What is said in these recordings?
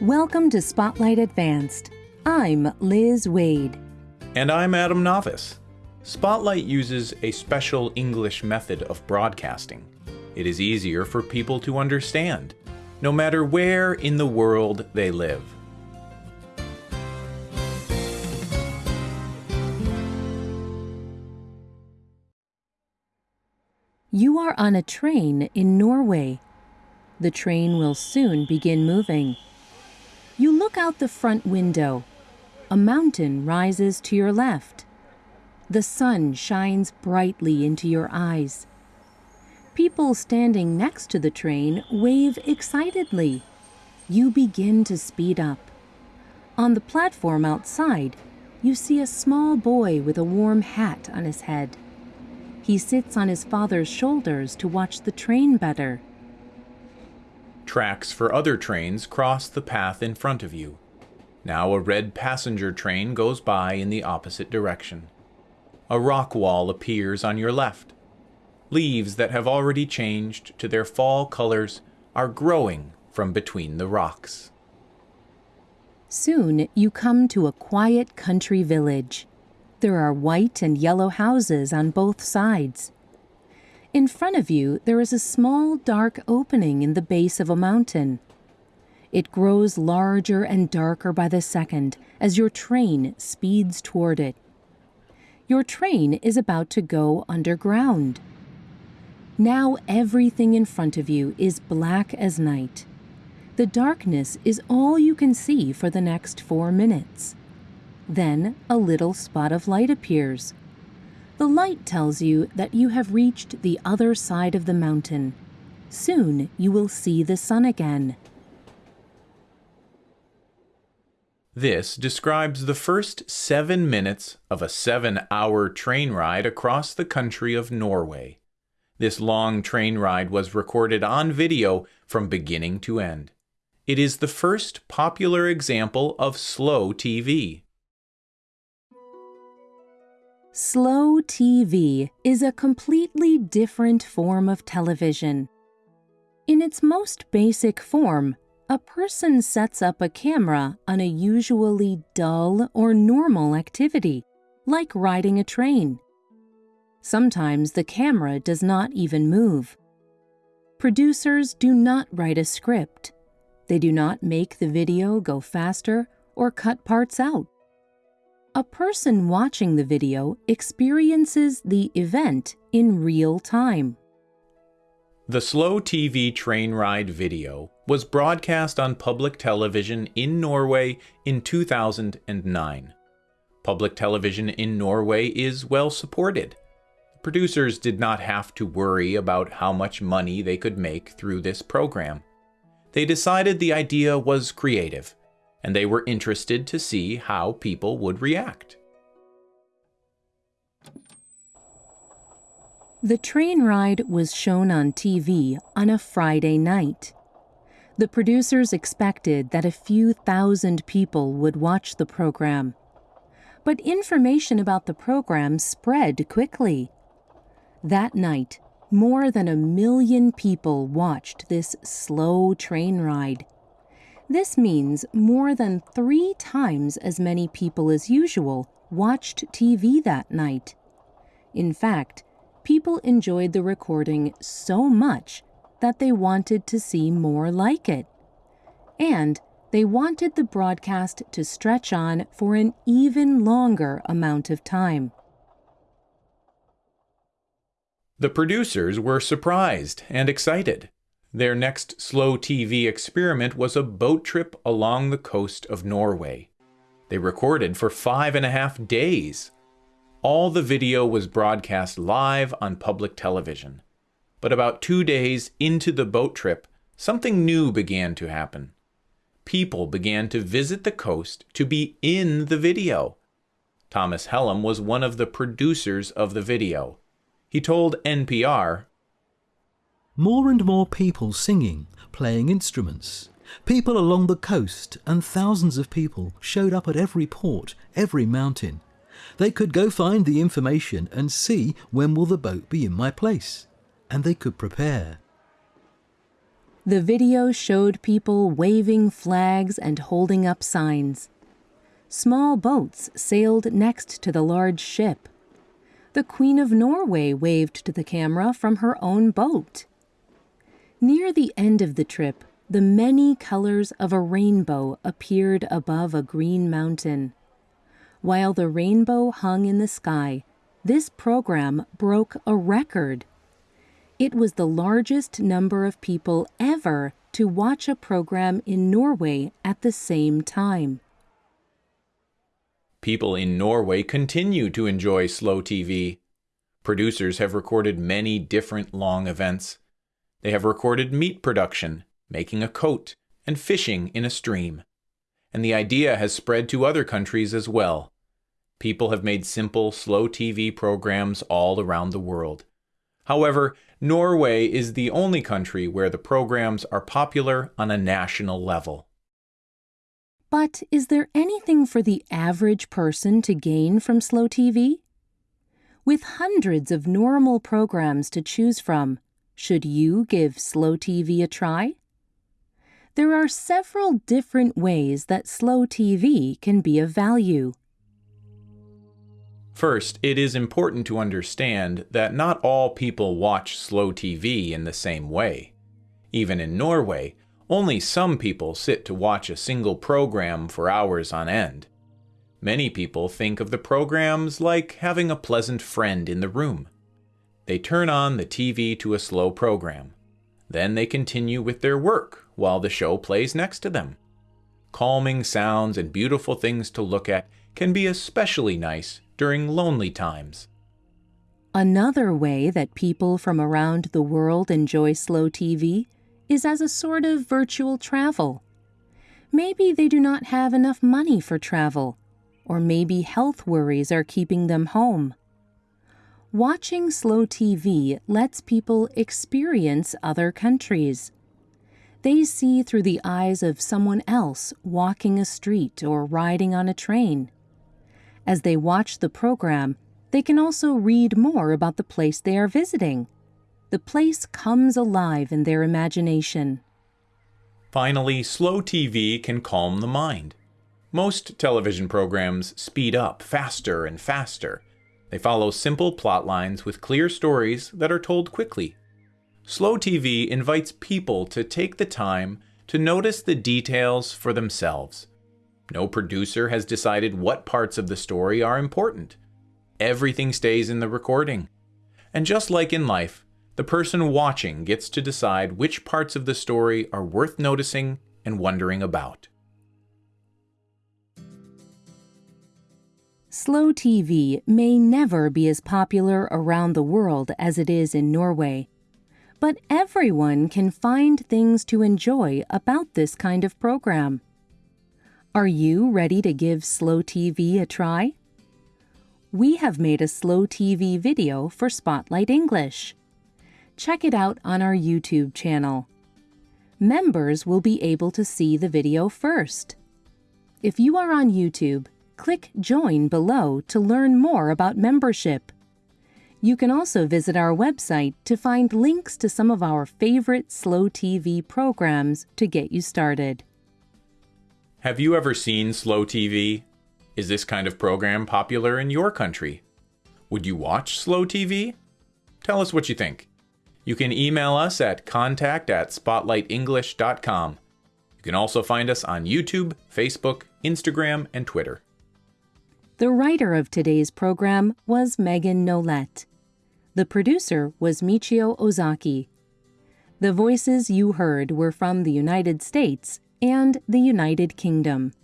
Welcome to Spotlight Advanced. I'm Liz Waid. And I'm Adam Navis. Spotlight uses a special English method of broadcasting. It is easier for people to understand, no matter where in the world they live. You are on a train in Norway. The train will soon begin moving. Look out the front window. A mountain rises to your left. The sun shines brightly into your eyes. People standing next to the train wave excitedly. You begin to speed up. On the platform outside, you see a small boy with a warm hat on his head. He sits on his father's shoulders to watch the train better. Tracks for other trains cross the path in front of you. Now a red passenger train goes by in the opposite direction. A rock wall appears on your left. Leaves that have already changed to their fall colors are growing from between the rocks. Soon you come to a quiet country village. There are white and yellow houses on both sides. In front of you, there is a small dark opening in the base of a mountain. It grows larger and darker by the second as your train speeds toward it. Your train is about to go underground. Now everything in front of you is black as night. The darkness is all you can see for the next four minutes. Then a little spot of light appears. The light tells you that you have reached the other side of the mountain. Soon you will see the sun again. This describes the first seven minutes of a seven hour train ride across the country of Norway. This long train ride was recorded on video from beginning to end. It is the first popular example of slow TV. Slow TV is a completely different form of television. In its most basic form, a person sets up a camera on a usually dull or normal activity, like riding a train. Sometimes the camera does not even move. Producers do not write a script. They do not make the video go faster or cut parts out. A person watching the video experiences the event in real time. The slow TV train ride video was broadcast on public television in Norway in 2009. Public television in Norway is well supported. Producers did not have to worry about how much money they could make through this program. They decided the idea was creative and they were interested to see how people would react. The train ride was shown on TV on a Friday night. The producers expected that a few thousand people would watch the program. But information about the program spread quickly. That night, more than a million people watched this slow train ride. This means more than three times as many people as usual watched TV that night. In fact, people enjoyed the recording so much that they wanted to see more like it. And they wanted the broadcast to stretch on for an even longer amount of time. The producers were surprised and excited. Their next slow TV experiment was a boat trip along the coast of Norway. They recorded for five and a half days. All the video was broadcast live on public television. But about two days into the boat trip, something new began to happen. People began to visit the coast to be in the video. Thomas Hellum was one of the producers of the video. He told NPR more and more people singing, playing instruments. People along the coast and thousands of people showed up at every port, every mountain. They could go find the information and see when will the boat be in my place. And they could prepare. The video showed people waving flags and holding up signs. Small boats sailed next to the large ship. The Queen of Norway waved to the camera from her own boat. Near the end of the trip, the many colors of a rainbow appeared above a green mountain. While the rainbow hung in the sky, this program broke a record. It was the largest number of people ever to watch a program in Norway at the same time. People in Norway continue to enjoy slow TV. Producers have recorded many different long events. They have recorded meat production, making a coat, and fishing in a stream. And the idea has spread to other countries as well. People have made simple, slow TV programs all around the world. However, Norway is the only country where the programs are popular on a national level. But is there anything for the average person to gain from slow TV? With hundreds of normal programs to choose from, should you give slow TV a try? There are several different ways that slow TV can be of value. First, it is important to understand that not all people watch slow TV in the same way. Even in Norway, only some people sit to watch a single program for hours on end. Many people think of the programs like having a pleasant friend in the room. They turn on the TV to a slow program. Then they continue with their work while the show plays next to them. Calming sounds and beautiful things to look at can be especially nice during lonely times. Another way that people from around the world enjoy slow TV is as a sort of virtual travel. Maybe they do not have enough money for travel, or maybe health worries are keeping them home. Watching slow TV lets people experience other countries. They see through the eyes of someone else walking a street or riding on a train. As they watch the program, they can also read more about the place they are visiting. The place comes alive in their imagination. Finally, slow TV can calm the mind. Most television programs speed up faster and faster they follow simple plot lines with clear stories that are told quickly. Slow TV invites people to take the time to notice the details for themselves. No producer has decided what parts of the story are important. Everything stays in the recording. And just like in life, the person watching gets to decide which parts of the story are worth noticing and wondering about. Slow TV may never be as popular around the world as it is in Norway, but everyone can find things to enjoy about this kind of program. Are you ready to give Slow TV a try? We have made a Slow TV video for Spotlight English. Check it out on our YouTube channel. Members will be able to see the video first. If you are on YouTube, click Join below to learn more about membership. You can also visit our website to find links to some of our favorite Slow TV programs to get you started. Have you ever seen Slow TV? Is this kind of program popular in your country? Would you watch Slow TV? Tell us what you think. You can email us at contact at spotlightenglish.com. You can also find us on YouTube, Facebook, Instagram, and Twitter. The writer of today's program was Megan Nolette. The producer was Michio Ozaki. The voices you heard were from the United States and the United Kingdom.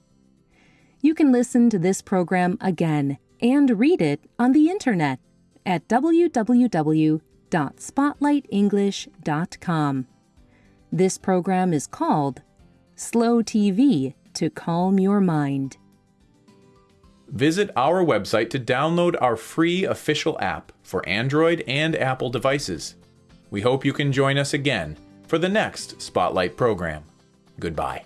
You can listen to this program again and read it on the internet at www.spotlightenglish.com. This program is called Slow TV to Calm Your Mind. Visit our website to download our free official app for Android and Apple devices. We hope you can join us again for the next Spotlight program. Goodbye.